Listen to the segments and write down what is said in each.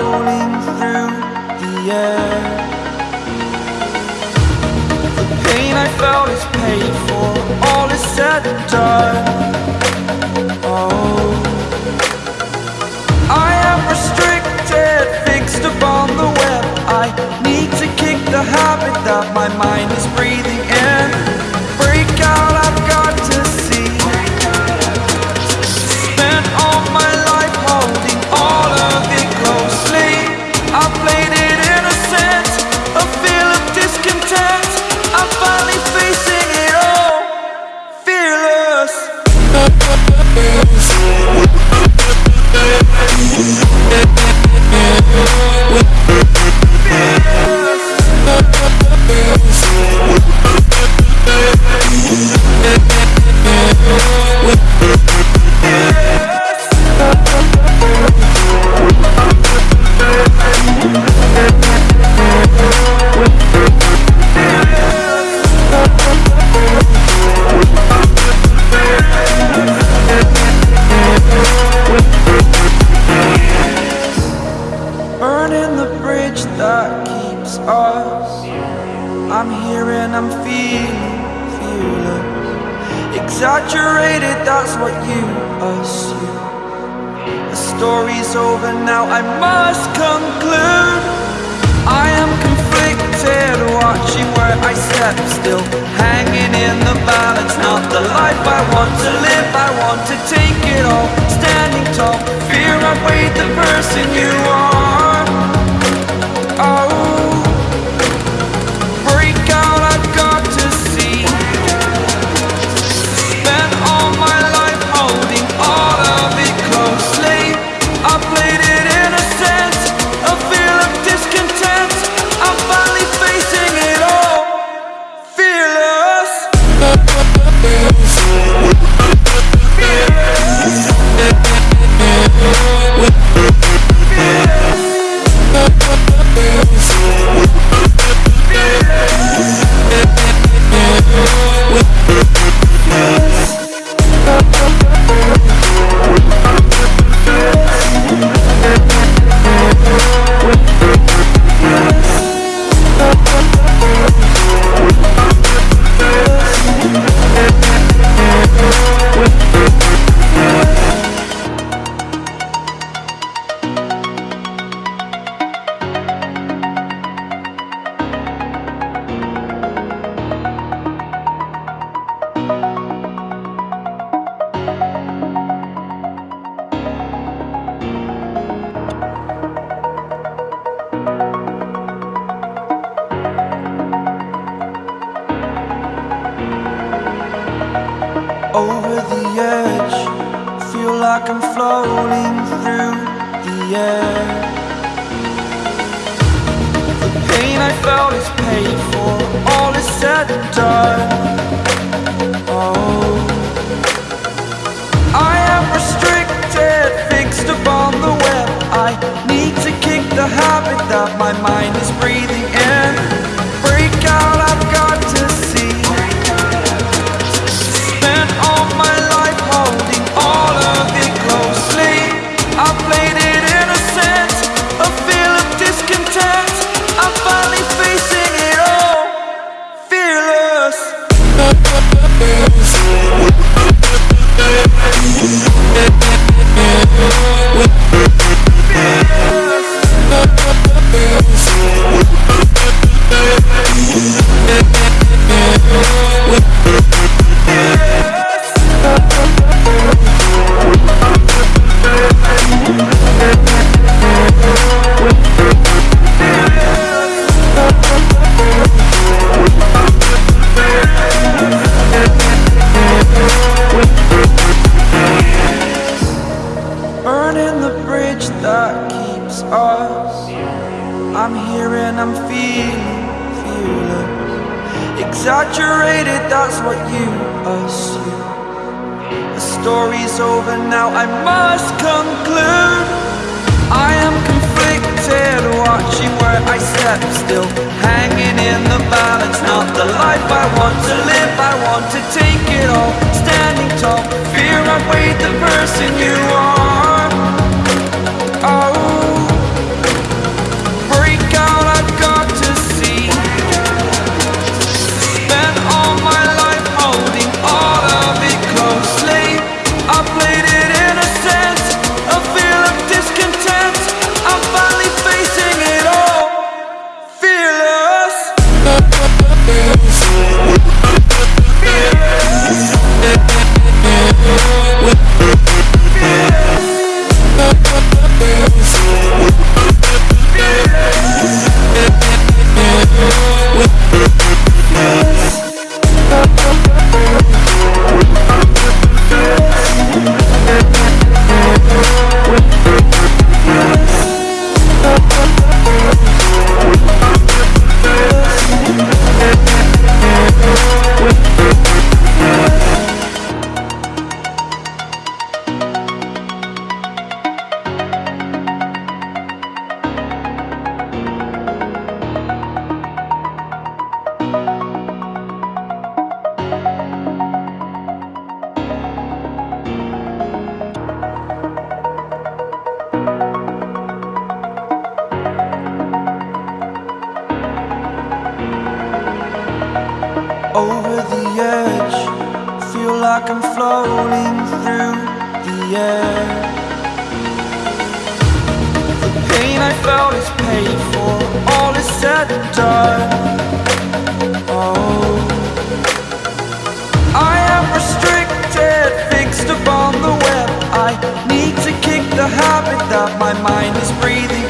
floating through the air. The pain I felt is paid for, all is said and done. Oh, I am restricted, fixed upon the web. I need to kick the habit that my mind is breathing that keeps us. I'm here and I'm feeling fearless. Exaggerated, that's what you assume. The story's over now, I must conclude. I am conflicted, watching where I step still. Hanging in the balance, not the life I want to live. I want to take it all, standing tall. Fear I weighed the person you are. Like I'm floating through the air. The pain I felt is paid for, all is said and done. Oh, I am restricted, fixed upon the web. I need to kick the habit that my mind is Exaggerated, that's what you assume. The story's over now, I must conclude. I am conflicted, watching where I step still. Hanging in the balance, not the life I want to live. I want to take it all, standing tall. Fear I weighed the person you like I'm floating through the air. The pain I felt is paid for, all is said and done. Oh. I am restricted, fixed upon the web. I need to kick the habit that my mind is breathing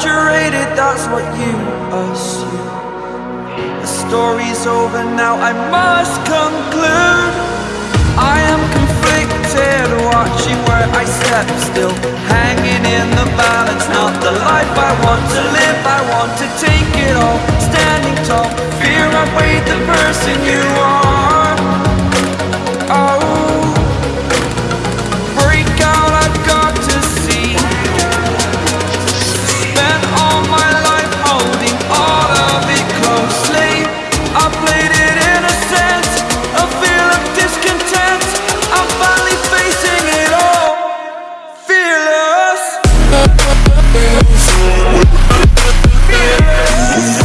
Exaggerated, that's what you assume. The story's over now, I must conclude. I am conflicted, watching where I step still. Hanging in the balance, not the life I want to live. I want to take it all, standing tall. Fear I weighed the person you Yeah.